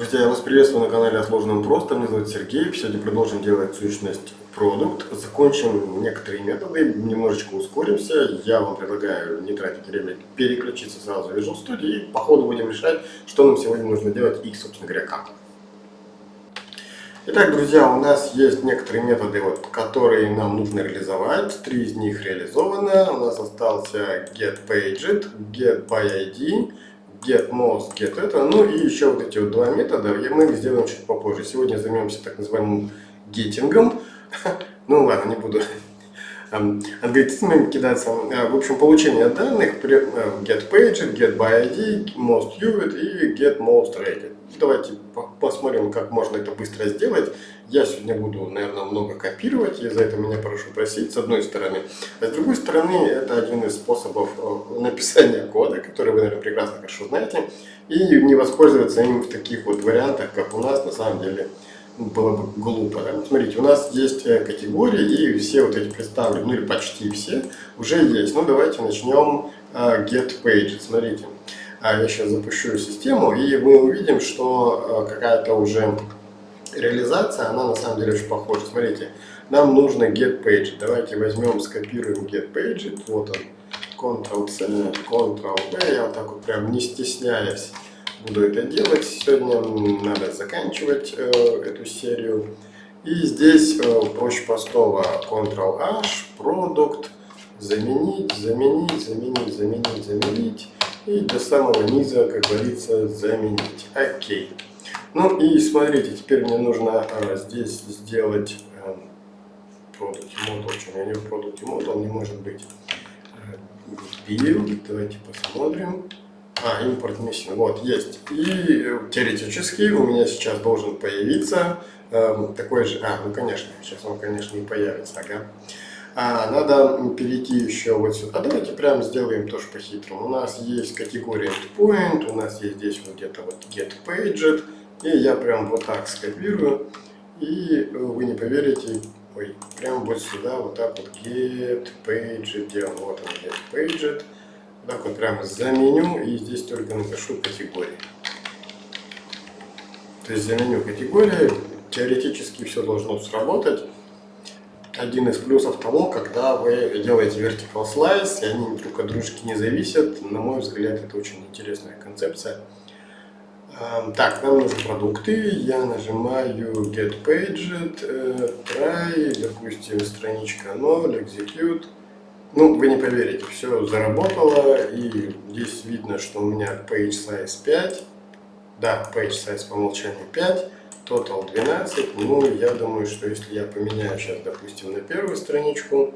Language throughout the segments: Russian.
Друзья, я вас приветствую на канале Отложенным Просто. Меня зовут Сергей. Сегодня продолжим делать сущность продукт. Закончим некоторые методы, немножечко ускоримся. Я вам предлагаю не тратить время, переключиться сразу в Visual Studio и по ходу будем решать, что нам сегодня нужно делать и, собственно говоря, как. Итак, друзья, у нас есть некоторые методы, вот, которые нам нужно реализовать. Три из них реализованы. У нас остался getPaged, getById get most, get это, ну и еще вот эти вот два метода, мы их сделаем чуть попозже. Сегодня займемся так называемым геттингом. Ну ладно, не буду алгоритмами кидаться. А, в общем, получение данных, э, get page, get by ID, most viewed и get most rated. Давайте посмотрим, как можно это быстро сделать. Я сегодня буду, наверное, много копировать, и за это меня прошу просить, с одной стороны. А с другой стороны, это один из способов э, написания кода, который вы, наверное, прекрасно хорошо знаете, и не воспользоваться им в таких вот вариантах, как у нас, на самом деле, было бы глупо. Да? Смотрите, у нас есть э, категории, и все вот эти представлены, ну или почти все, уже есть. Ну давайте начнем uh, get page. Смотрите, я сейчас запущу систему, и мы увидим, что uh, какая-то уже реализация, она на самом деле очень похожа. Смотрите, нам нужно get page. Давайте возьмем, скопируем get page. Вот он, Ctrl-C, Ctrl-V, я вот так вот прям не стесняясь буду это делать. Сегодня надо заканчивать э, эту серию. И здесь э, проще простого Ctrl-H, Product, заменить, заменить, заменить, заменить, заменить. И до самого низа, как говорится, заменить. Окей. Ну и смотрите, теперь мне нужно э, здесь сделать э, Product. Почему у меня не Product Model не может быть? Э, build, давайте посмотрим. А, импорт missing. Вот, есть. И э, теоретически у меня сейчас должен появиться э, такой же... А, ну конечно, сейчас он, конечно, не появится, ага. А, надо перейти еще вот сюда. Давайте прям сделаем тоже по-хитрому. У нас есть категория endpoint, у нас есть здесь вот где-то вот getPaged. И я прям вот так скопирую. И э, вы не поверите, ой, прям вот сюда вот так вот getPaged делаем. Вот он getPaged так вот прямо заменю и здесь только напишу категории. То есть заменю категории, теоретически все должно сработать. Один из плюсов того, когда вы делаете vertical slice, и они друг от дружки не зависят, на мой взгляд, это очень интересная концепция. Так, нам нужны продукты. Я нажимаю Get Paged, э, Try, допустим, страничка 0, Execute. Ну, вы не поверите, все заработало, и здесь видно, что у меня page size 5, да, page size по умолчанию 5, total 12, ну, я думаю, что если я поменяю сейчас, допустим, на первую страничку,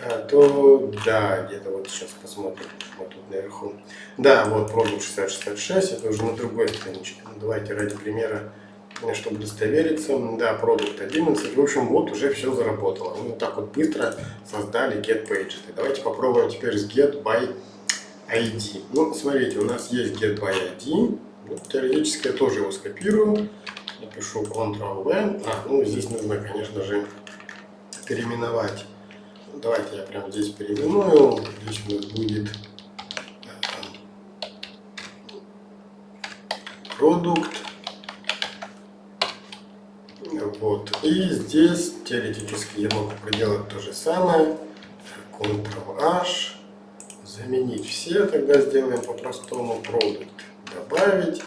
э, то, да, где-то вот сейчас посмотрим, вот тут наверху, да, вот продукт 6066, это уже на другой страничке, ну, давайте ради примера чтобы удостовериться. Да, продукт 11. В общем, вот уже все заработало. Мы вот так вот быстро создали get page. Давайте попробуем теперь с get by ID. Ну, смотрите, у нас есть get by ID. Вот, теоретически я тоже его скопирую. Напишу Ctrl-V. А, ну, здесь нужно, конечно же, переименовать. Давайте я прямо здесь переименую. Здесь у нас будет продукт Вот. И здесь теоретически я могу проделать то же самое. Ctrl-H. Заменить все. Тогда сделаем по-простому продукт. Добавить.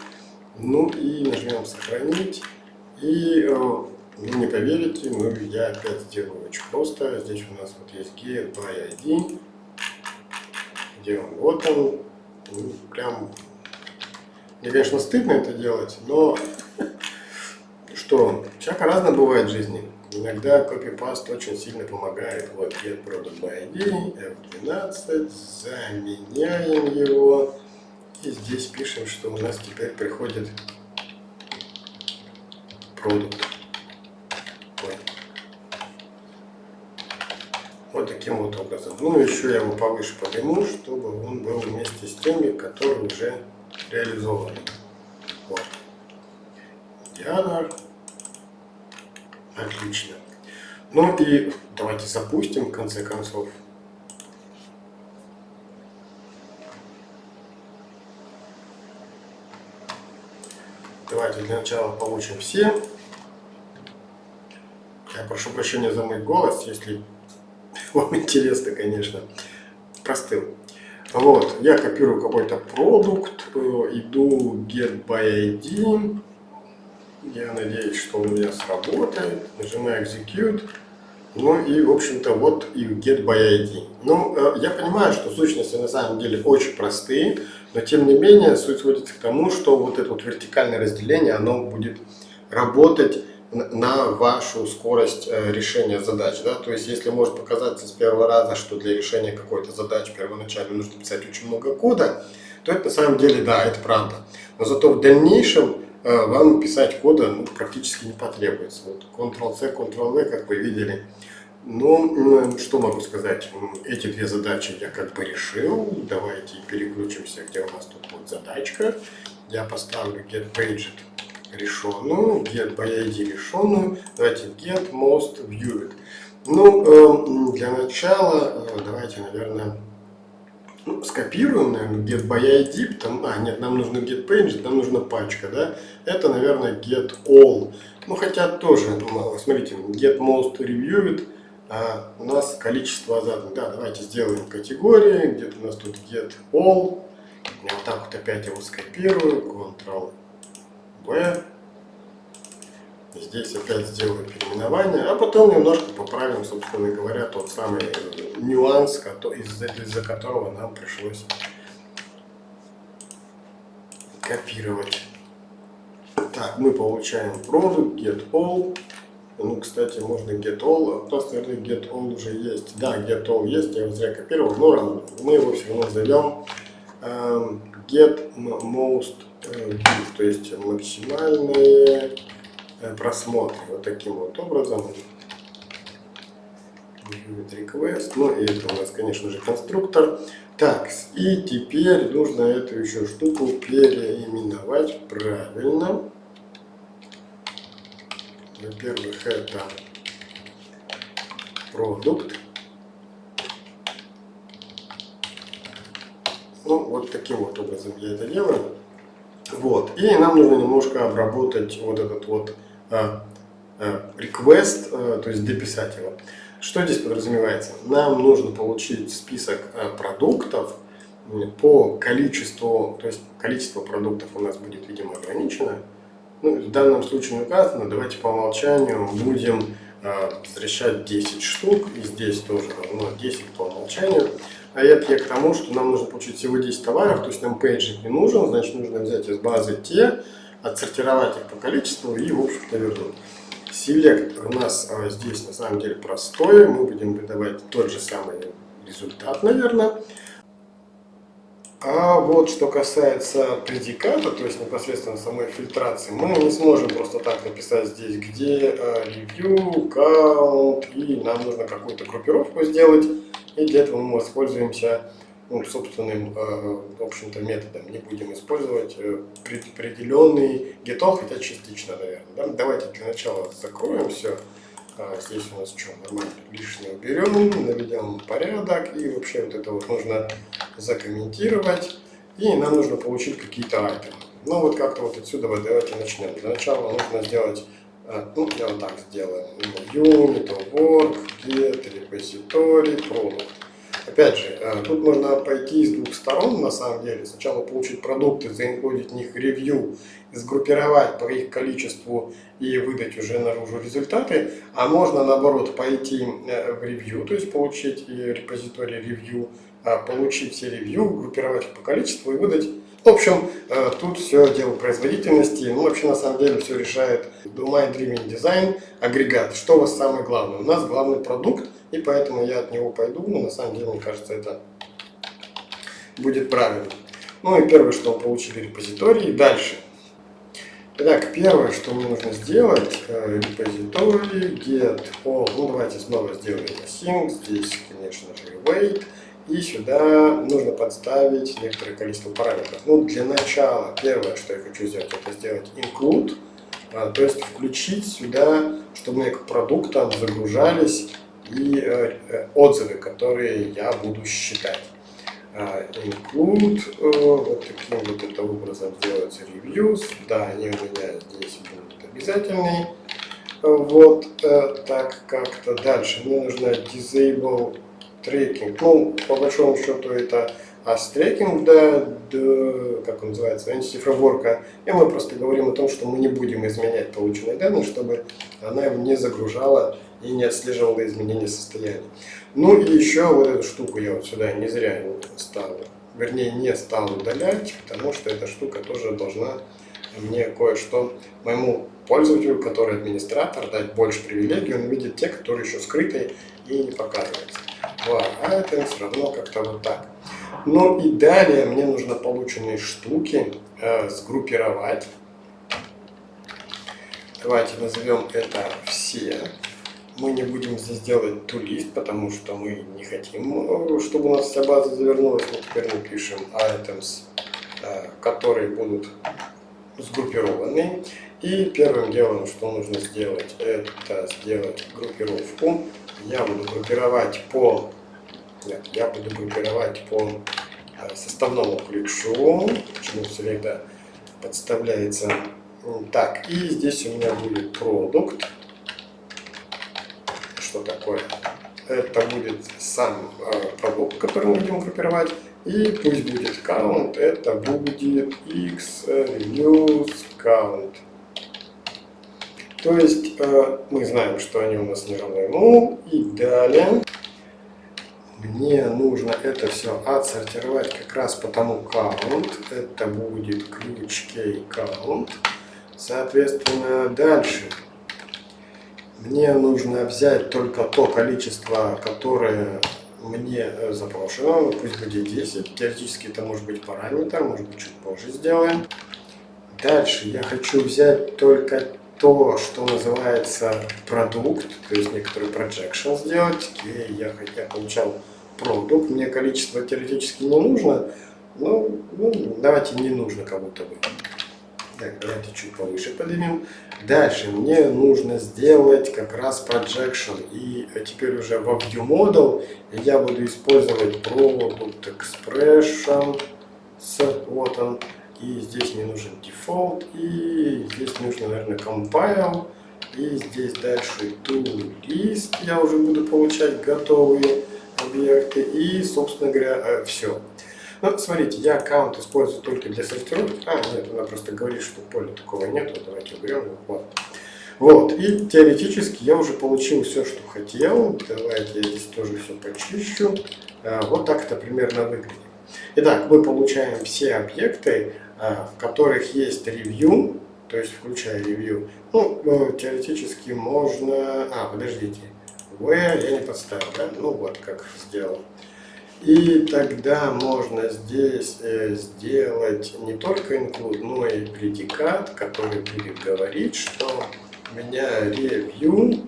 Ну и нажмем сохранить. И э, вы не поверите, но я опять сделаю очень просто. Здесь у нас вот есть get by ID. Где он? Вот он. Ну, прям мне, конечно, стыдно это делать, но что всяко разно бывает в жизни. Иногда копипаст очень сильно помогает. Вот get product by ID, F12, заменяем его. И здесь пишем, что у нас теперь приходит продукт. Вот таким вот образом. Ну, еще я его повыше подниму, чтобы он был вместе с теми, которые уже реализованы. Вот. Диана. Отлично. Ну и давайте запустим в конце концов. Давайте давайте для начала получим все. Я прошу прощения за мой голос, если вам интересно, конечно. Простыл. Вот, я копирую какой-то продукт, э, иду get by ID. Я надеюсь, что у меня сработает. Нажимаю execute. Ну и, в общем-то, вот и get by ID. Ну, э, я понимаю, что сущности на самом деле очень простые, но тем не менее суть сводится к тому, что вот это вот вертикальное разделение, оно будет работать на вашу скорость э, решения задач. Да? То есть, если может показаться с первого раза, что для решения какой-то задачи первоначально нужно писать очень много кода, то это на самом деле, да, это правда. Но зато в дальнейшем э, вам писать кода ну, практически не потребуется. Вот Ctrl-C, Ctrl-V, как вы видели, ну, что могу сказать, эти две задачи я как бы решил. Давайте переключимся, где у нас тут вот задачка. Я поставлю getPaged решенную, get by ID решенную. Давайте get most viewed. Ну, э, для начала э, давайте, наверное, ну, скопируем, наверное, get by ID, а, нет, нам нужно get page, нам нужна пачка, да, это, наверное, get all, ну, хотя тоже, смотрите, get most reviewed, а у нас количество заданных. Да, давайте сделаем категории. Где-то у нас тут get all. Вот так вот опять его скопирую. Ctrl-V. Здесь опять сделаю переименование, а потом немножко поправим, собственно говоря, тот самый нюанс, из-за которого нам пришлось копировать. Так, мы получаем product, get all. Ну, кстати, можно get all, наверное, get all уже есть. Да, get all есть, я его зря копировал, но мы его все равно зовем um, get most view, то есть максимальные э, просмотры. Вот таким вот образом. Request. Ну и это у нас, конечно же, конструктор. Так, и теперь нужно эту еще штуку переименовать правильно. Во-первых, это продукт. Ну, вот таким вот образом я это делаю. Вот. И нам нужно немножко обработать вот этот вот а, а, request, а, то есть дописать его. Что здесь подразумевается? Нам нужно получить список а, продуктов по количеству, то есть количество продуктов у нас будет, видимо, ограничено. Ну, в данном случае указано, давайте по умолчанию будем э, возвращать 10 штук, и здесь тоже равно 10 по умолчанию. А это я к тому, что нам нужно получить всего 10 товаров, то есть нам пейджик не нужен, значит нужно взять из базы те, отсортировать их по количеству и, в общем-то, вернуть. Селектор у нас а, здесь на самом деле простой, мы будем выдавать тот же самый результат, наверное. А вот что касается предиката, то есть непосредственно самой фильтрации, мы не сможем просто так написать здесь, где э, review, count, и нам нужно какую-то группировку сделать. И для этого мы воспользуемся ну, собственным, э, в общем-то, методом. Не будем использовать э, предопределенный getall, хотя частично, наверное. Да? Давайте для начала закроем все. Здесь у нас что, нормально, лишнее уберем, наведем порядок, и вообще вот это вот нужно закомментировать, и нам нужно получить какие-то айтемы. Ну вот как-то вот отсюда вот давайте начнем. Для начала нужно сделать, а, ну я вот так сделаю, unit, work, get, repository, product. Опять же, а, тут можно пойти с двух сторон на самом деле. Сначала получить продукты, заинклюдить в них ревью, сгруппировать по их количеству и выдать уже наружу результаты, а можно наоборот пойти э, в ревью, то есть получить репозиторий ревью, а, получить все ревью, группировать их по количеству и выдать. В общем, э, тут все дело производительности. Ну, вообще, на самом деле, все решает Domain Driven Design агрегат. Что у вас самое главное? У нас главный продукт, и поэтому я от него пойду. Но на самом деле, мне кажется, это будет правильно. Ну и первое, что мы получили репозиторий. Дальше Итак, первое, что мне нужно сделать, репозиторий, get all, ну давайте снова сделаем async, здесь, конечно же, wait, и сюда нужно подставить некоторое количество параметров. Ну, для начала, первое, что я хочу сделать, это сделать include, а, то есть включить сюда, чтобы мне к продуктам загружались и э, э, отзывы, которые я буду считать. uh, include, uh, вот таким вот это образом делаются reviews, да, они у меня здесь будут обязательные, вот uh, так как-то дальше, мне нужно disable tracking, ну, по большому счету это а с трекинг, да, до, как он называется, framework, и мы просто говорим о том, что мы не будем изменять полученные данные, чтобы она не загружала и не отслеживала изменения состояния. Ну и еще вот эту штуку я вот сюда не зря стал, вернее не стал удалять, потому что эта штука тоже должна мне кое-что моему пользователю, который администратор, дать больше привилегий, он видит те, которые еще скрыты и не показываются. Вот. А это все равно как-то вот так. Ну и далее мне нужно полученные штуки э, сгруппировать. Давайте назовем это все. Мы не будем здесь делать тулист, потому что мы не хотим, э, чтобы у нас вся база завернулась. Мы теперь напишем items, э, которые будут сгруппированы. И первым делом, что нужно сделать, это сделать группировку. Я буду группировать по я буду группировать по э, составному ключу, почему всегда подставляется. Так, и здесь у меня будет продукт. Что такое? Это будет сам э, продукт, который мы будем группировать. И пусть будет count, это будет x use count. То есть э, мы знаем, что они у нас не равны нулю. И далее мне нужно это все отсортировать как раз по тому count. Это будет ключ key count. Соответственно, дальше мне нужно взять только то количество, которое мне запрошено, пусть будет 10. Теоретически это может быть параметр, может быть чуть позже сделаем. Дальше я хочу взять только то, что называется продукт, то есть некоторый projection сделать. И я, я получал продукт, мне количество теоретически не нужно, но ну, давайте не нужно как будто бы. Так, давайте чуть повыше поднимем. Дальше мне нужно сделать как раз projection. И теперь уже во View Model я буду использовать Product Expression. Вот он. И здесь мне нужен Default. И здесь нужно, наверное, Compile. И здесь дальше To я уже буду получать готовые объекты и, собственно говоря, э, все. Ну, смотрите, я аккаунт использую только для сортировки. А, нет, она просто говорит, что поля такого нет. Давайте уберем. Вот. вот. И теоретически я уже получил все, что хотел. Давайте я здесь тоже все почищу. А, вот так это примерно выглядит. Итак, мы получаем все объекты, в которых есть ревью, то есть включая ревью. Ну, ну теоретически можно... А, подождите. В я не подставил, да? Ну вот как сделал. И тогда можно здесь э, сделать не только include, но и предикат, который будет говорить, что у меня review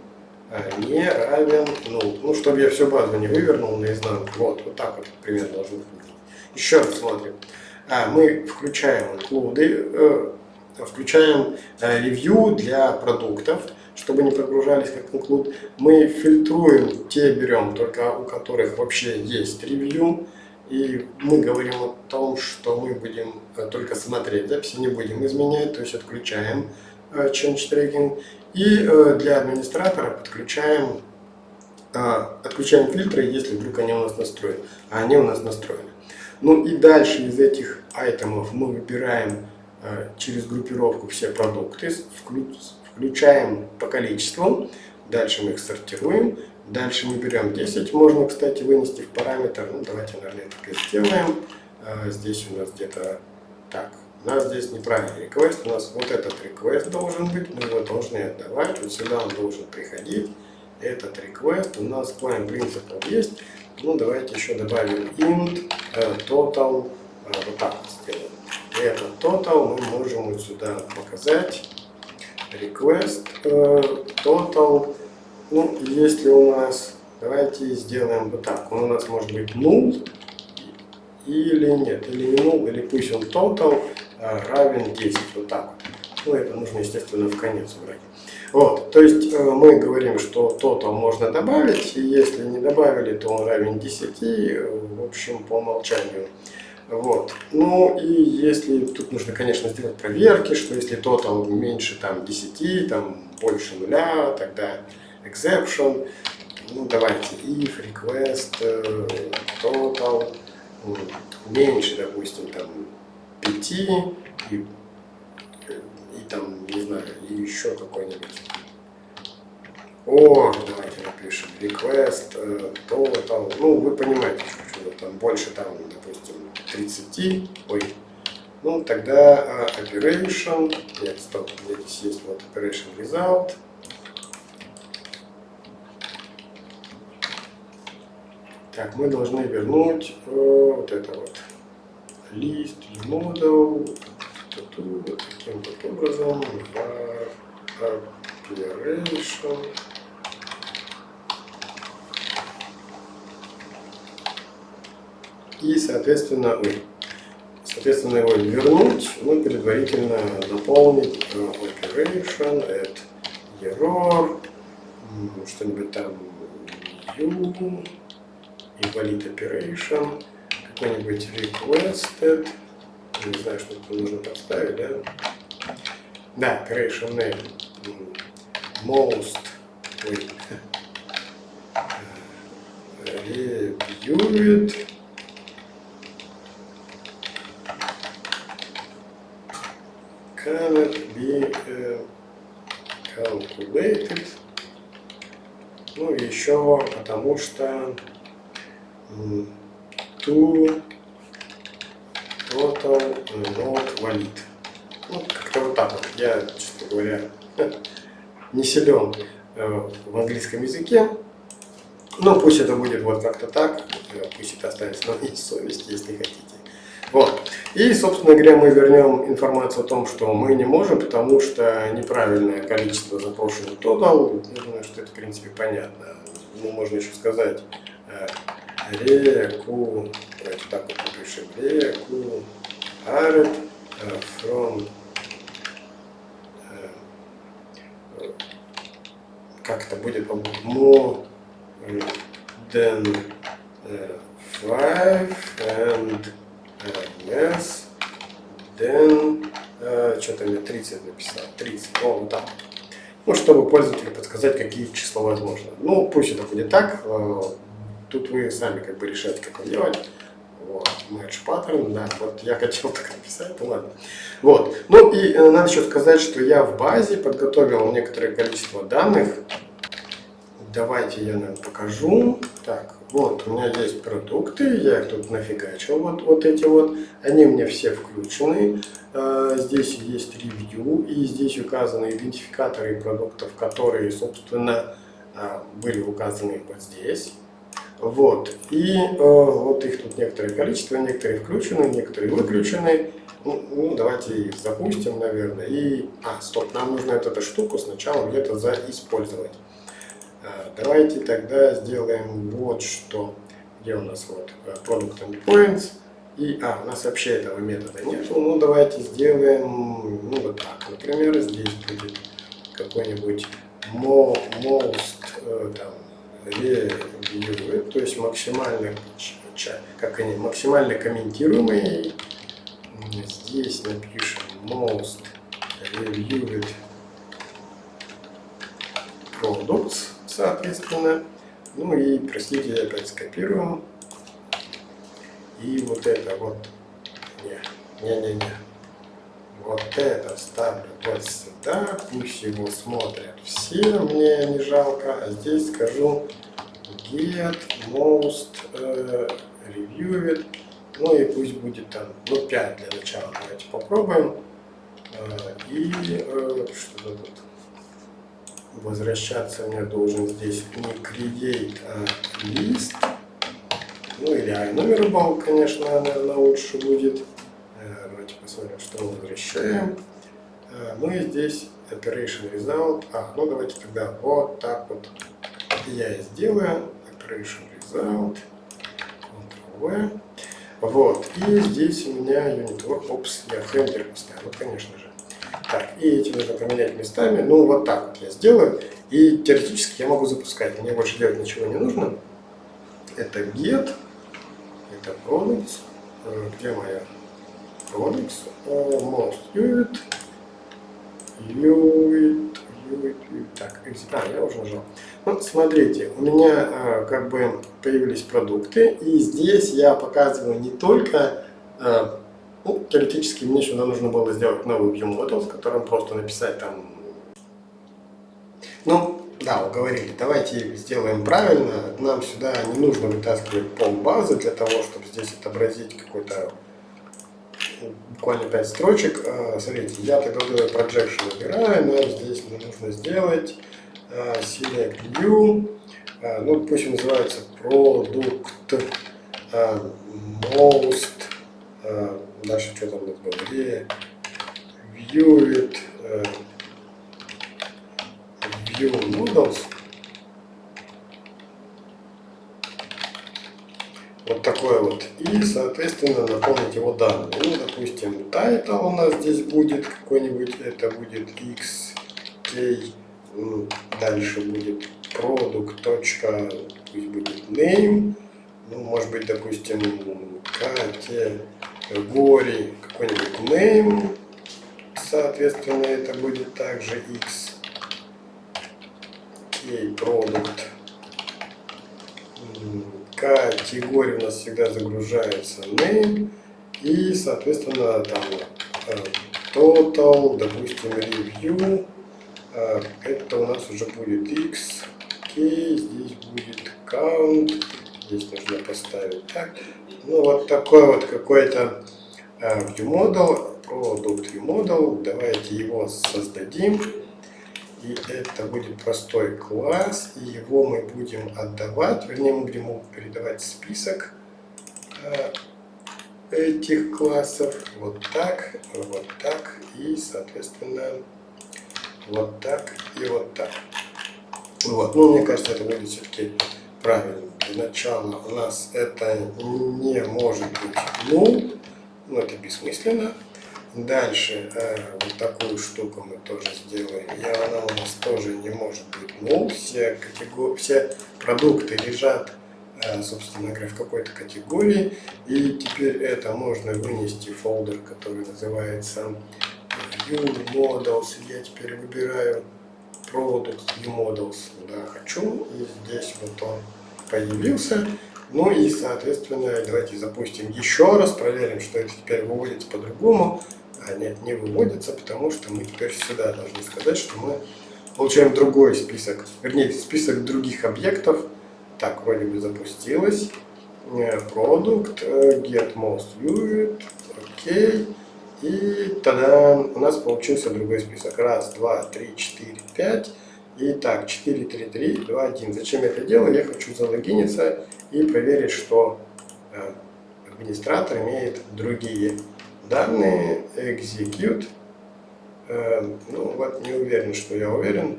э, не равен null. Ну, чтобы я всю базу не вывернул наизнанку. Вот, вот так вот примерно должно выглядеть. Еще раз смотрим. А, мы включаем include, э, включаем э, review для продуктов чтобы не прогружались как include. Мы фильтруем, те берем, только у которых вообще есть ревью. И мы говорим о том, что мы будем э, только смотреть записи, не будем изменять, то есть отключаем change tracking. И для администратора подключаем, отключаем фильтры, если вдруг они у нас настроены. А они у нас настроены. Ну и дальше из этих айтемов мы выбираем через группировку все продукты, включаем по количеству, дальше мы их сортируем, дальше мы берем 10, можно, кстати, вынести в параметр, ну, давайте, наверное, так и сделаем, а, здесь у нас где-то, так, у нас здесь неправильный request, у нас вот этот request должен быть, мы его должны отдавать, вот сюда он должен приходить, этот request у нас client principal есть, ну, давайте еще добавим int uh, total, uh, вот так вот сделаем. И этот total мы можем вот сюда показать, request э, total. Ну, если у нас, давайте сделаем вот так. Он у нас может быть null или нет, или не null, или пусть он total э, равен 10, вот так вот. Ну, это нужно, естественно, в конец убрать. Вот, то есть э, мы говорим, что total можно добавить, и если не добавили, то он равен 10, э, в общем, по умолчанию. Вот. Ну и если, тут нужно, конечно, сделать проверки, что если total меньше там 10, там больше нуля, тогда exception. Ну давайте if request э, total меньше, допустим, там 5 и там, не знаю, еще какой-нибудь. О, давайте напишем request э, total. Ну, вы понимаете, что там больше, там, допустим, 30. Ой. Ну, тогда uh, operation. Нет, стоп, здесь есть вот operation result. Так, мы должны вернуть э, вот это вот list, model, таким вот образом operation и соответственно ой, соответственно его вернуть ну предварительно наполнить operation add error что-нибудь там u invalid operation какой-нибудь requested не знаю, что тут нужно подставить, да? Да, operation name. Most. Ой. Reviewed. Cannot be uh, calculated. Ну, еще потому что to total not valid. Ну, как-то вот так вот. Я, честно говоря, не силен э, в английском языке. Но пусть это будет вот как-то так, э, пусть это останется на моей совести, если хотите. Вот. И, собственно говоря, мы вернем информацию о том, что мы не можем, потому что неправильное количество запрошенных total. Я думаю, что это, в принципе, понятно. Ну, можно еще сказать э, реку, давайте так вот напишем, реку from uh, как это будет more than five and than uh, что-то мне 30 написал 30 о вот так. Ну чтобы пользователю подсказать какие числа возможно. Ну пусть это будет так. Тут вы сами как бы решаете, как это делать. Вот, match pattern, да, вот я хотел так написать, ну ладно. Вот, ну и э, надо еще сказать, что я в базе подготовил некоторое количество данных. Давайте я нам покажу. Так, вот, у меня есть продукты, я их тут нафигачил, вот, вот эти вот. Они меня все включены. Э, здесь есть ревью, и здесь указаны идентификаторы продуктов, которые, собственно, э, были указаны вот здесь. Вот. И э, вот их тут некоторое количество, некоторые включены, некоторые выключены. Ну, ну, давайте их запустим, наверное. И, а, стоп, нам нужно вот эту штуку сначала где-то заиспользовать. А, давайте тогда сделаем вот что. Где у нас вот э, Product Endpoints. И, а, у нас вообще этого метода нету. Ну, давайте сделаем, ну, вот так. Например, здесь будет какой-нибудь most, э, там, ревьюет, то есть максимально, как они, максимально комментируемый. Здесь напишем most reviewed products, соответственно. Ну и, простите, я опять скопируем. И вот это вот, не, не, не, не. Вот это ставлю вот сюда, пусть его смотрят все, мне не жалко. А здесь скажу get most uh, reviewed. Ну и пусть будет там, ну 5 для начала. Давайте попробуем. Uh, и uh, что тут возвращаться мне должен здесь не create, а list. Ну или iNumerable, конечно, наверное, лучше будет. Посмотрим, что мы возвращаем. Мы здесь operation result. А, ну давайте тогда вот так вот я и сделаю. Operation result. Ctrl-V. Вот. И здесь у меня unit work. Опс, я хендер поставил, конечно же. Так, и эти нужно поменять местами. Ну, вот так вот я сделаю. И теоретически я могу запускать. Мне больше делать ничего не нужно. Это get, это products. Э, где моя products? Most unit. Unit. Так, а, я уже нажал. Вот смотрите, у меня э, как бы появились продукты, и здесь я показываю не только, э, ну, теоретически мне сюда нужно было сделать новый view model, с которым просто написать там, ну, да, уговорили, давайте сделаем правильно, нам сюда не нужно вытаскивать пол базы для того, чтобы здесь отобразить какой-то буквально 5 строчек. А, смотрите, я тогда вот этот projection убираю, но здесь мне нужно сделать а, select view, а, ну пусть называется product most, дальше что там было, view it, view models. Вот такой вот. И, соответственно, наполнить его данные. Ну, допустим, title у нас здесь будет какой-нибудь, это будет xk, дальше будет product. Точка, пусть будет name, ну, может быть, допустим, категории, какой-нибудь name, соответственно, это будет также x, k product категория у нас всегда загружается name и соответственно там э, total, допустим review, э, это у нас уже будет x, k, здесь будет count, здесь нужно поставить так. Ну вот такой вот какой-то э, view model, product view model, давайте его создадим. И это будет простой класс, и его мы будем отдавать, вернее мы будем передавать список э, этих классов вот так, вот так и соответственно вот так и вот так. Вот, ну мне кажется это будет все-таки правильно. Для начала у нас это не может быть ну, ну это бессмысленно. Дальше э, вот такую штуку мы тоже сделаем. И она у нас тоже не может быть null. Все, категор... все продукты лежат, э, собственно говоря, в какой-то категории. И теперь это можно вынести в фолдер, который называется View Models. Я теперь выбираю Product View Models. Да, хочу. И здесь вот он появился. Ну и, соответственно, давайте запустим еще раз, проверим, что это теперь выводится по-другому а нет, не выводится, потому что мы теперь сюда должны сказать, что мы получаем другой список, вернее, список других объектов. Так, вроде бы запустилось. Продукт, э, get most viewed, окей. И тогда у нас получился другой список. Раз, два, три, четыре, пять. И так, 4, 3, 3, 2, 1. Зачем я это делаю? Я хочу залогиниться и проверить, что э, администратор имеет другие данные execute, э, ну вот не уверен, что я уверен,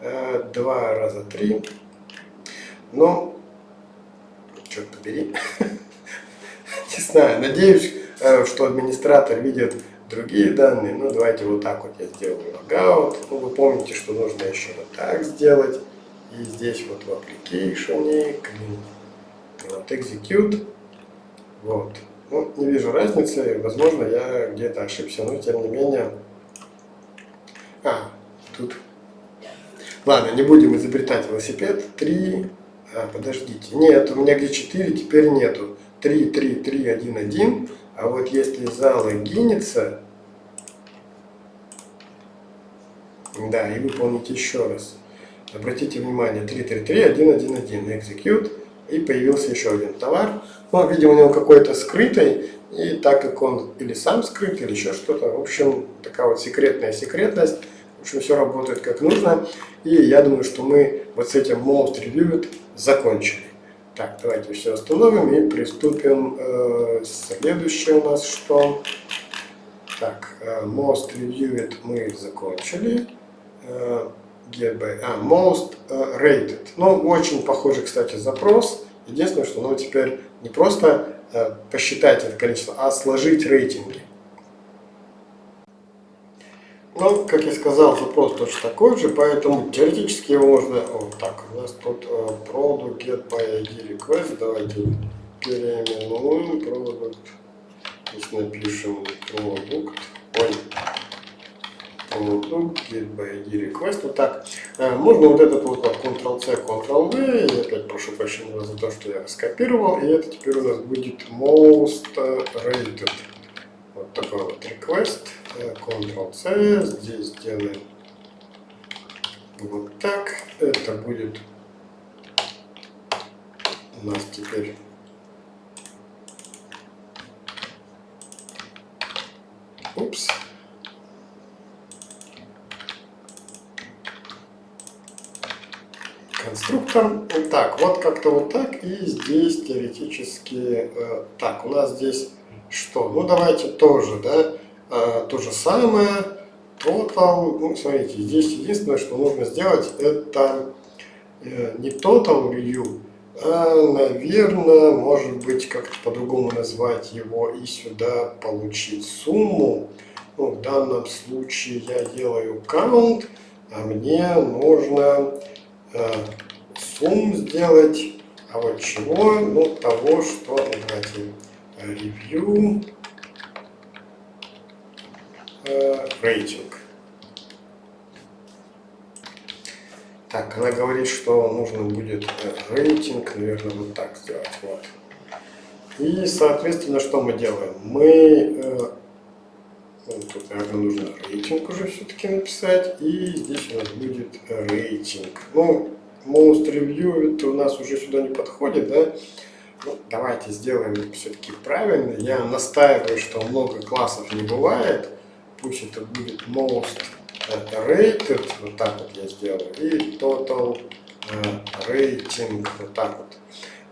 э, два раза три, но, черт побери, не знаю, надеюсь, что администратор видит другие данные, ну давайте вот так вот я сделаю logout, ну вы помните, что нужно еще вот так сделать, и здесь вот в application, вот execute, вот, ну, не вижу разницы, возможно, я где-то ошибся, но тем не менее... А, тут... Ладно, не будем изобретать велосипед. Три... А, подождите. Нет, у меня где 4, теперь нету. 3, 3, 3, 1, 1. А вот если залогиниться... Да, и выполнить еще раз. Обратите внимание, 3, 3, 3, 1, 1, 1. Execute. И появился еще один товар. Ну, видимо, у него какой-то скрытый, и так как он или сам скрыт, или еще что-то, в общем, такая вот секретная секретность, в общем, все работает как нужно, и я думаю, что мы вот с этим Most Reviewed закончили. Так, давайте все остановим и приступим. Э, следующее у нас что? Так, э, Most Reviewed мы закончили. Э, get by, а, Most Rated. Ну, очень похожий, кстати, запрос. Единственное, что ну, теперь не просто посчитать это количество, а сложить рейтинги. Ну, как я сказал, запрос точно такой же, поэтому теоретически его можно... Вот так, у нас тут product get by ID request. Давайте переименуем product. Здесь напишем product. Ой. Product get by ID request. Вот так. Uh, можно вот этот вот Ctrl-C, Ctrl-V. Я опять прошу прощения за то, что я скопировал. И это теперь у нас будет most rated. Вот такой вот request. Ctrl-C, здесь сделаем вот так. Это будет у нас теперь Упс. Конструктор. Так, вот как-то вот так. И здесь теоретически... Э, так, у нас здесь что? Ну, давайте тоже, да? Э, то же самое. Total, ну, смотрите, здесь единственное, что нужно сделать, это э, не total view, а, наверное, может быть, как-то по-другому назвать его и сюда получить сумму. Ну, в данном случае я делаю count, а мне нужно э, сумм сделать, а вот чего? Ну, того, что, давайте, review рейтинг. Так, она говорит, что нужно будет э, рейтинг, наверное, вот так сделать. Вот. И, соответственно, что мы делаем? Мы... Э, ну, тут, наверное, нужно рейтинг уже все-таки написать. И здесь у нас будет рейтинг. Ну, most review это у нас уже сюда не подходит, да? Ну, давайте сделаем все-таки правильно. Я настаиваю, что много классов не бывает пусть это будет most rated, вот так вот я сделаю, и total э, rating, вот так вот.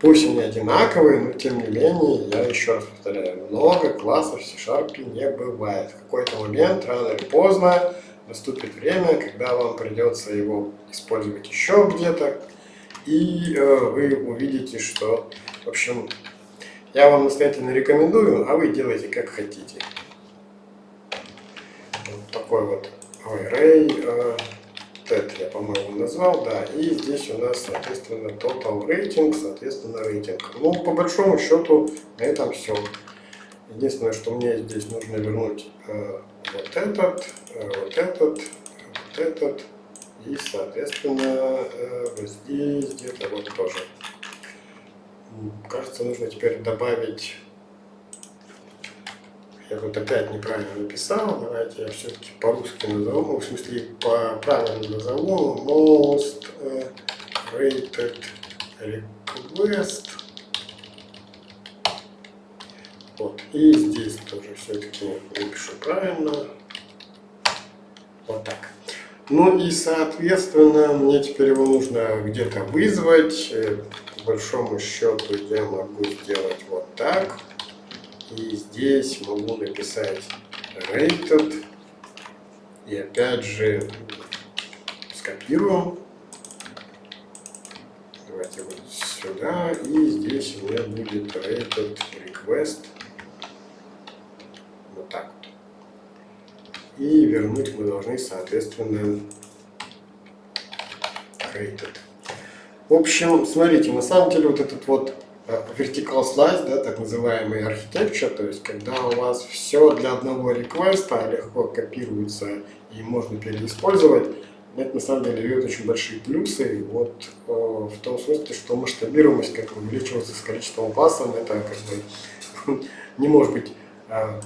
Пусть они одинаковые, но тем не менее, я еще раз повторяю, много классов в C-Sharp не бывает. В какой-то момент, рано или поздно, наступит время, когда вам придется его использовать еще где-то, и э, вы увидите, что, в общем, я вам настоятельно рекомендую, а вы делайте как хотите такой вот array uh, TED я, по-моему, назвал, да, и здесь у нас, соответственно, total rating, соответственно, рейтинг. Ну, по большому счету, на этом все. Единственное, что мне здесь нужно вернуть э, вот этот, э, вот этот, вот этот, и, соответственно, э, вот здесь где-то вот тоже. Кажется, нужно теперь добавить я тут опять неправильно написал. Давайте я все-таки по-русски назову, в смысле по правильно назову. Most uh, rated request. Вот. И здесь тоже все-таки напишу правильно. Вот так. Ну и, соответственно, мне теперь его нужно где-то вызвать. Э, по большому счету я могу сделать вот так. И здесь могу написать rated. И опять же скопируем. Давайте вот сюда. И здесь у меня будет rated request. Вот так вот. И вернуть мы должны, соответственно, rated. В общем, смотрите, на самом деле вот этот вот vertical slice, да, так называемый architecture, то есть когда у вас все для одного реквеста легко копируется и можно переиспользовать, это на самом деле дает очень большие плюсы, вот э, в том смысле, что масштабируемость как увеличивается с количеством классов, это как бы не может быть э,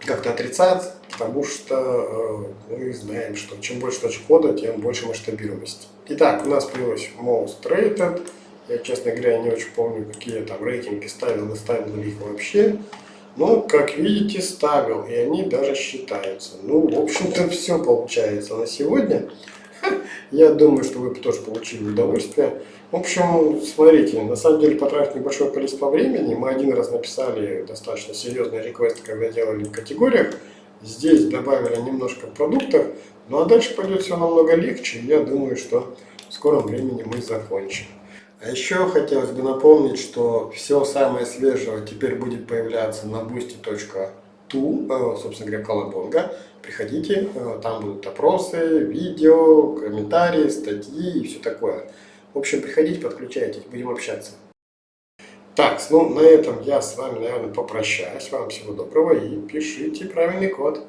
как-то отрицать, потому что э, мы знаем, что чем больше точек кода, тем больше масштабируемость. Итак, у нас появилось most rated, я, честно говоря, не очень помню, какие там рейтинги ставил, не ставил ли их вообще. Но, как видите, ставил, и они даже считаются. Ну, в общем-то, все получается на сегодня. Я думаю, что вы тоже получили удовольствие. В общем, смотрите, на самом деле потратив небольшое количество времени. Мы один раз написали достаточно серьезный реквест, когда делали в категориях. Здесь добавили немножко продуктов. Ну а дальше пойдет все намного легче. Я думаю, что в скором времени мы закончим. А еще хотелось бы напомнить, что все самое свежее теперь будет появляться на boosty.ru. ту, э, собственно говоря, колобонга. Приходите, э, там будут опросы, видео, комментарии, статьи и все такое. В общем, приходите, подключайтесь, будем общаться. Так, ну на этом я с вами, наверное, попрощаюсь. Вам всего доброго и пишите правильный код.